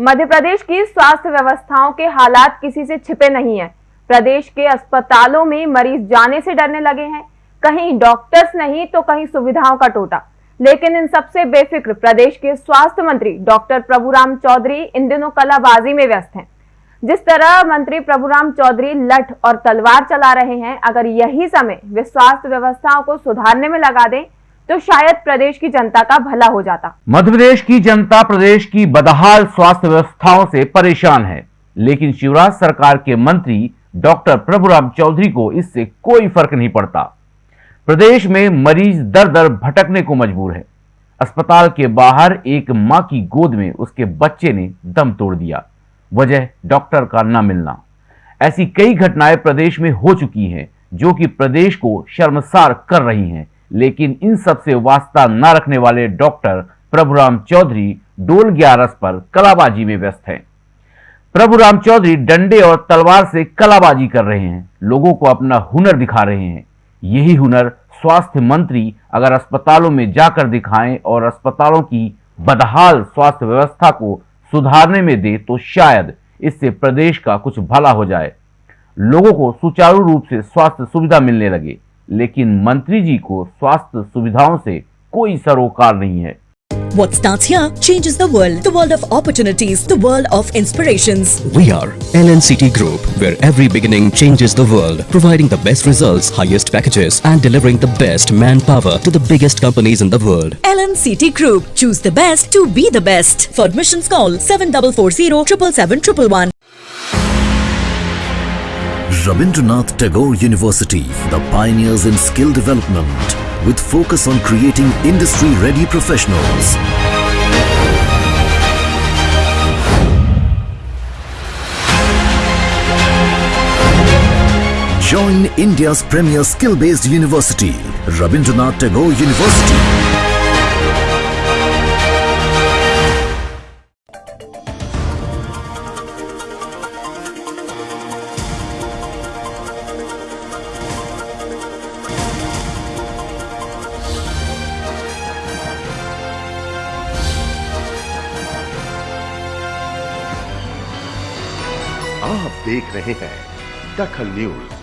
मध्य प्रदेश की स्वास्थ्य व्यवस्थाओं के हालात किसी से छिपे नहीं है। प्रदेश के अस्पतालों में मरीज़ जाने से डरने लगे हैं। कहीं डॉक्टर्स नहीं तो कहीं सुविधाओं का टोटा। लेकिन इन सबसे बेफिक्र प्रदेश के स्वास्थ्य मंत्री डॉक्टर प्रभुराम चौधरी इन दिनों कलाबाजी में व्यस्त हैं। जिस तरह मंत्री प्रभुराम चौधरी लठ और तलवार चला रहे हैं, अगर यही समय वे स्वास्थ्य व्यवस्थाओं को सुधारने में लगा दें तो शायद प्रदेश की जनता का भला हो जाता। मध्य प्रदेश की जनता प्रदेश की बदहाल स्वास्थ्य व्यवस्थाओं से परेशान है। लेकिन शिवराज सरकार के मंत्री डॉक्टर प्रभुराम चौधरी को इससे कोई फ़र्क नहीं पड़ता। प्रदेश में मरीज़ दर दर भटकने को मजबूर है। अस्पताल के बाहर एक माँ की गोद में उसके बच्चे ने दम तोड़ दिया। वजह डॉक्टर का न मिलना। ऐसी कई घटनाएँ प्रदेश में हो चुकी हैं, जो कि प्रदेश को शर्मसार कर रही हैं। लेकिन इन सबसे वास्ता न रखने वाले डॉक्टर प्रभुराम चौधरी डोल ग्यारस पर कलाबाजी में व्यस्त हैं। प्रभुराम चौधरी डंडे और तलवार से कलाबाजी कर रहे हैं। लोगों को अपना हुनर दिखा रहे हैं। यही हुनर स्वास्थ्य मंत्री अगर अस्पतालों में जाकर दिखाएँ और अस्पतालों की बदहाल स्वास्थ्य व्यवस्था को सुधारने में दे तो शायद इससे प्रदेश का कुछ भला हो जाए। लोगों को सुचारू रूप से स्वास्थ्य सुविधा मिलने लगे। लेकिन मंत्री जी को स्वास्थ्य सुविधाओं से कोई सरोकार नहीं है What starts here changes the world. The world of opportunities. The world of inspirations. We are LNCT Group, where every beginning changes the world, providing the best results, highest packages, and delivering the best manpower to the biggest companies in the world. LNCT Group. Choose the best to be the best. For admissions, call 7440 777 Rabindranath Tagore University, the pioneers in skill development with focus on creating industry-ready professionals. Join India's premier skill-based university, Rabindranath Tagore University. आप देख रहे हैं दखल news.